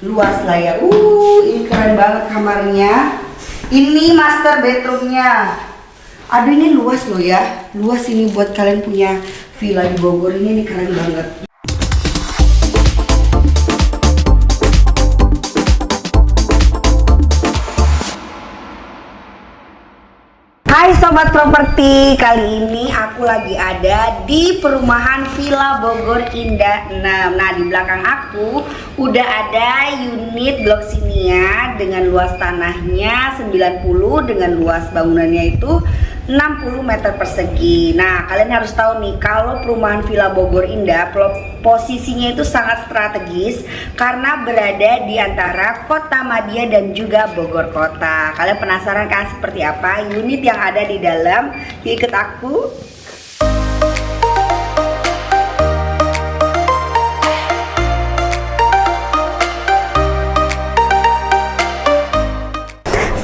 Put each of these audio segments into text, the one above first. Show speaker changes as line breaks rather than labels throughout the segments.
luas lah ya. Uh ini keren banget kamarnya. Ini master bedroomnya. Aduh ini luas loh ya. Luas ini buat kalian punya villa di Bogor. Ini, ini keren banget Sobat Properti, kali ini aku lagi ada di perumahan Villa Bogor Indah 6 Nah di belakang aku udah ada unit blok sinia dengan luas tanahnya 90 dengan luas bangunannya itu 60 meter persegi. Nah kalian harus tahu nih kalau perumahan Villa Bogor Indah posisinya itu sangat strategis karena berada di antara kota Madia dan juga Bogor kota. Kalian penasaran kan seperti apa? Unit yang ada di dalam? Ikut aku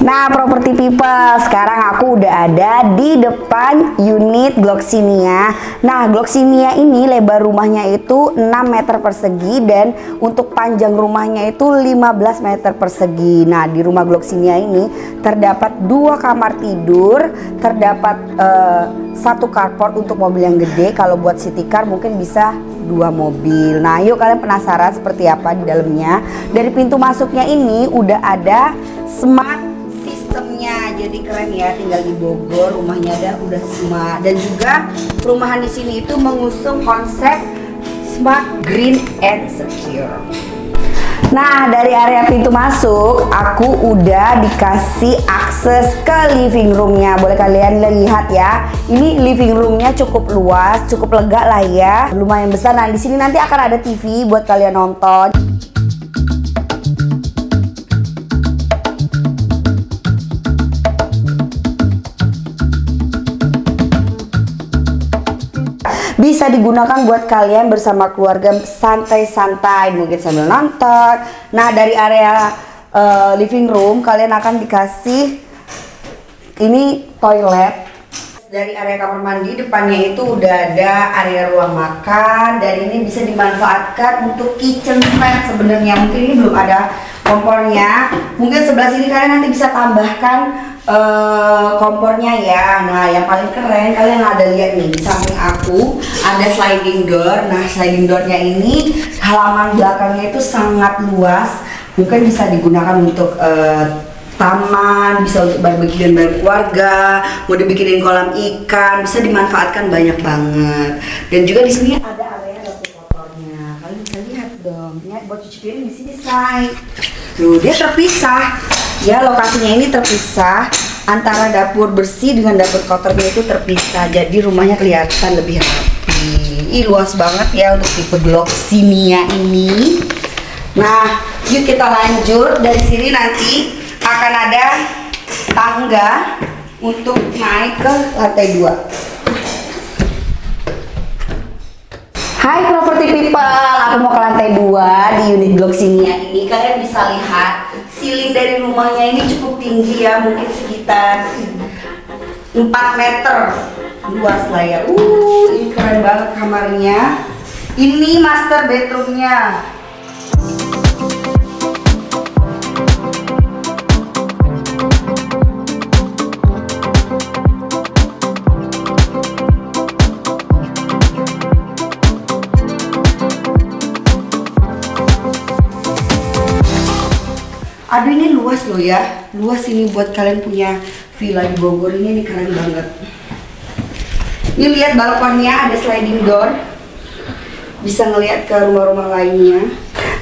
Nah, properti people, sekarang aku udah ada di depan unit Gloxinia. Nah, Gloxinia ini lebar rumahnya itu 6 meter persegi dan untuk panjang rumahnya itu 15 meter persegi. Nah, di rumah Gloxinia ini terdapat dua kamar tidur, terdapat uh, satu carport untuk mobil yang gede. Kalau buat city car mungkin bisa dua mobil. Nah, yuk kalian penasaran seperti apa di dalamnya? Dari pintu masuknya ini udah ada smart sistemnya. Jadi keren ya tinggal di Bogor rumahnya ada udah semua. Dan juga perumahan di sini itu mengusung konsep smart green and secure. Nah dari area pintu masuk aku udah dikasih akses ke living roomnya. Boleh kalian lihat ya ini living roomnya cukup luas cukup lega lah ya. Lumayan besar. Nah di sini nanti akan ada TV buat kalian nonton bisa digunakan buat kalian bersama keluarga santai-santai mungkin sambil nonton. Nah dari area uh, living room kalian akan dikasih ini toilet. Dari area kamar mandi depannya itu udah ada area ruang makan dan ini bisa dimanfaatkan untuk kitchen set sebenarnya. Mungkin ini belum ada kompornya. Mungkin sebelah sini kalian nanti bisa tambahkan uh, kompornya ya. Nah yang paling keren kalian ada lihat nih di samping aku ada sliding door. Nah sliding doornya ini halaman belakangnya itu sangat luas. Mungkin bisa digunakan untuk uh, taman, bisa untuk barbecue dan bareng keluarga, mau dibikinin kolam ikan, bisa dimanfaatkan banyak banget. Dan juga di sini ada area dapur kotornya. Kalian bisa lihat dong, ya buat cuci piring di sini say. Tuh dia terpisah. Ya lokasinya ini terpisah antara dapur bersih dengan dapur kotornya itu terpisah jadi rumahnya kelihatan lebih rapi. Ini luas banget ya untuk tipe blok simia ini. Nah yuk kita lanjut. Dari sini nanti akan ada tangga untuk naik ke lantai 2 Hai property people, aku mau ke lantai 2 di unit blok sini ya. Ini Kalian bisa lihat ceiling dari rumahnya ini cukup tinggi ya Mungkin sekitar 4 meter. Luas lah ya. Uh, ini keren banget kamarnya. Ini master bedroomnya aduh ini luas loh ya. Luas ini buat kalian punya villa di Bogor. Ini ini keren banget. Ini lihat balkonnya ada sliding door. Bisa ngelihat ke rumah-rumah lainnya.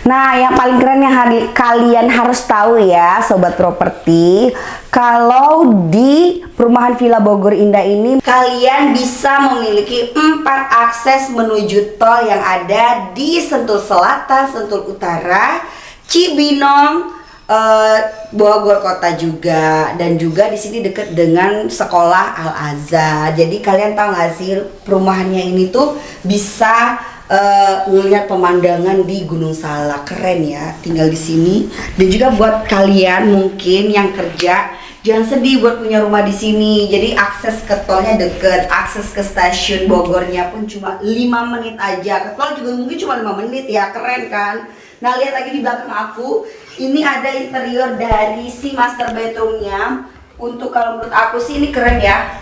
Nah, yang paling keren yang hari, kalian harus tahu ya, sobat properti, kalau di perumahan Villa Bogor Indah ini, kalian bisa memiliki empat akses menuju tol yang ada di Sentul Selatan, Sentul Utara, Cibinong, uh, Bogor kota juga. Dan juga di sini dekat dengan sekolah Al Azhar. Jadi kalian tahu nggak sih perumahannya ini tuh bisa uh, pemandangan di Gunung Salak. Keren ya tinggal di sini. Dan juga buat kalian mungkin yang kerja jangan sedih buat punya rumah di sini. Jadi akses ke tolnya deket akses ke stasiun Bogornya pun cuma 5 menit aja. Ke tol juga mungkin cuma 5 menit. Ya keren kan Nah lihat lagi di belakang aku, ini ada interior dari si master bedroomnya. Untuk kalau menurut aku sih ini keren ya.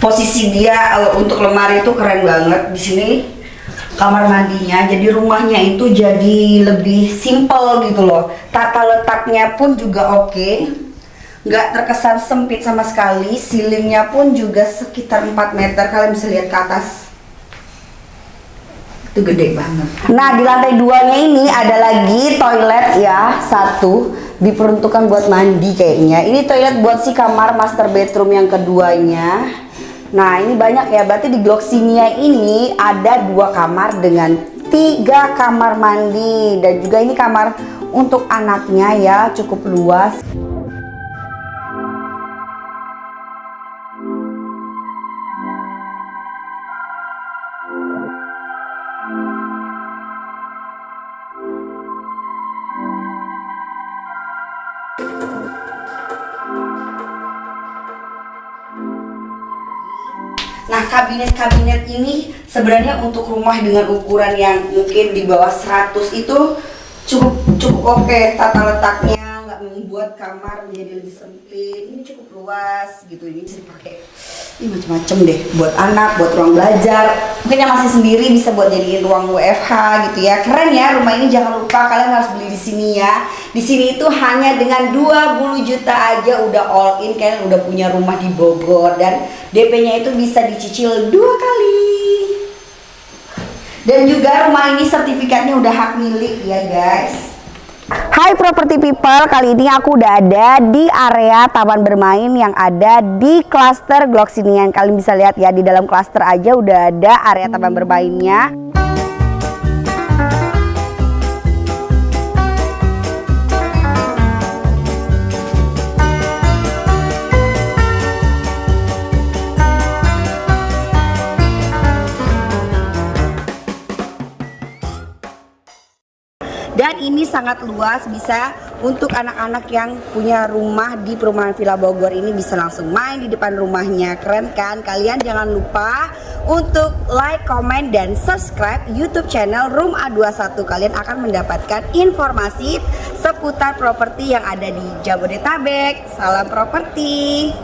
Posisi dia uh, untuk lemari itu keren banget. Di sini kamar mandinya, jadi rumahnya itu jadi lebih simple gitu loh. Tata letaknya pun juga oke. Okay nggak terkesan sempit sama sekali ceilingnya pun juga sekitar 4 meter kalian bisa lihat ke atas itu gede banget. Nah di lantai duanya ini ada lagi toilet ya satu. Diperuntukkan buat mandi kayaknya. Ini toilet buat si kamar master bedroom yang keduanya. Nah ini banyak ya. Berarti di Gloxinia ini ada dua kamar dengan tiga kamar mandi. Dan juga ini kamar untuk anaknya ya cukup luas Nah kabinet-kabinet ini sebenarnya untuk rumah dengan ukuran yang mungkin di bawah 100 itu cukup cukup oke okay. tata letaknya membuat kamar menjadi lebih sempit. Ini cukup luas gitu ini bisa dipakai ini macam-macam deh buat anak buat ruang belajar. Mungkin yang masih sendiri bisa buat jadiin ruang WFH gitu ya. Keren ya rumah ini jangan lupa kalian harus beli di sini ya. Di sini itu hanya dengan 20 juta aja udah all in kalian udah punya rumah di Bogor. Dan DP-nya itu bisa dicicil dua kali. Dan juga rumah ini sertifikatnya udah hak milik ya guys Hai property people, kali ini aku udah ada di area taman bermain yang ada di klaster Gloxinian. Kalian bisa lihat ya di dalam klaster aja udah ada area taman bermainnya. Dan ini sangat luas bisa untuk anak-anak yang punya rumah di perumahan Villa Bogor ini bisa langsung main di depan rumahnya. Keren kan? Kalian jangan lupa untuk like, comment, dan subscribe YouTube channel Room A21 kalian akan mendapatkan informasi seputar properti yang ada di Jabodetabek. Salam properti